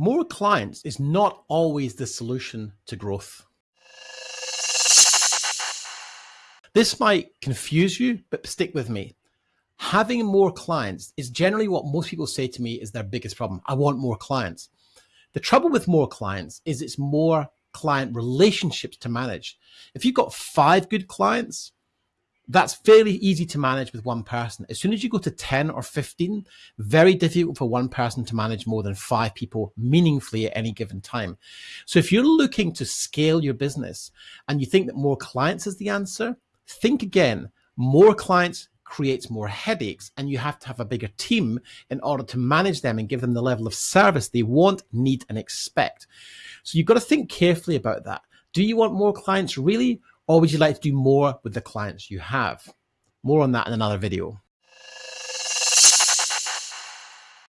More clients is not always the solution to growth. This might confuse you, but stick with me. Having more clients is generally what most people say to me is their biggest problem. I want more clients. The trouble with more clients is it's more client relationships to manage. If you've got five good clients, that's fairly easy to manage with one person. As soon as you go to 10 or 15, very difficult for one person to manage more than five people meaningfully at any given time. So if you're looking to scale your business and you think that more clients is the answer, think again. More clients creates more headaches and you have to have a bigger team in order to manage them and give them the level of service they want, need and expect. So you've got to think carefully about that. Do you want more clients really? Or would you like to do more with the clients you have? More on that in another video.